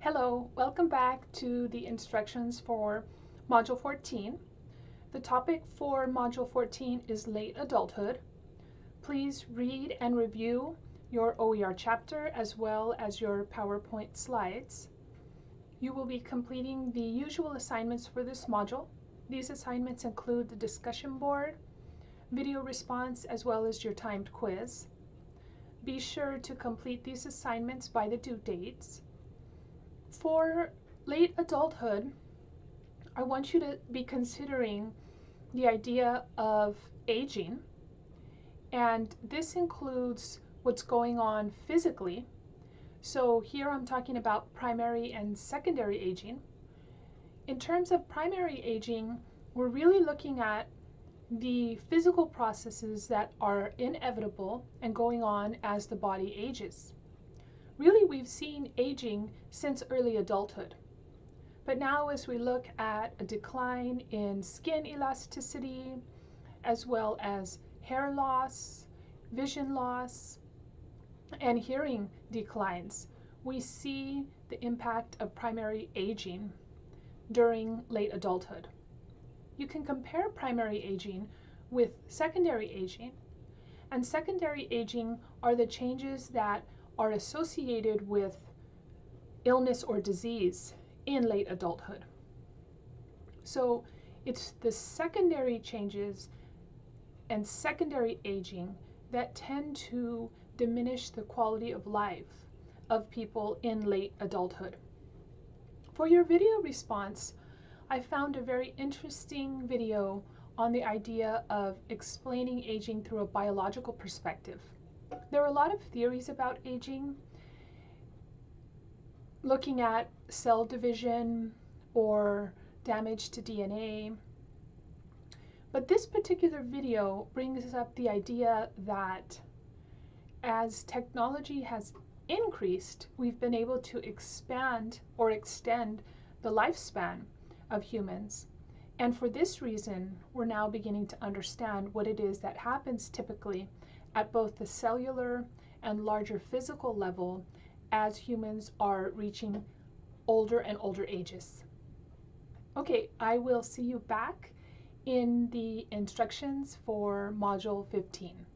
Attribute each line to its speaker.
Speaker 1: Hello, welcome back to the instructions for Module 14. The topic for Module 14 is late adulthood. Please read and review your OER chapter as well as your PowerPoint slides. You will be completing the usual assignments for this module. These assignments include the discussion board, video response, as well as your timed quiz. Be sure to complete these assignments by the due dates. For late adulthood, I want you to be considering the idea of aging. And this includes what's going on physically. So here I'm talking about primary and secondary aging. In terms of primary aging, we're really looking at the physical processes that are inevitable and going on as the body ages. Really, we've seen aging since early adulthood. But now as we look at a decline in skin elasticity, as well as hair loss, vision loss, and hearing declines, we see the impact of primary aging during late adulthood. You can compare primary aging with secondary aging, and secondary aging are the changes that are associated with illness or disease in late adulthood. So it's the secondary changes and secondary aging that tend to diminish the quality of life of people in late adulthood. For your video response, I found a very interesting video on the idea of explaining aging through a biological perspective. There are a lot of theories about aging, looking at cell division or damage to DNA. But this particular video brings up the idea that as technology has increased, we've been able to expand or extend the lifespan of humans. And for this reason, we're now beginning to understand what it is that happens typically at both the cellular and larger physical level as humans are reaching older and older ages. Okay, I will see you back in the instructions for Module 15.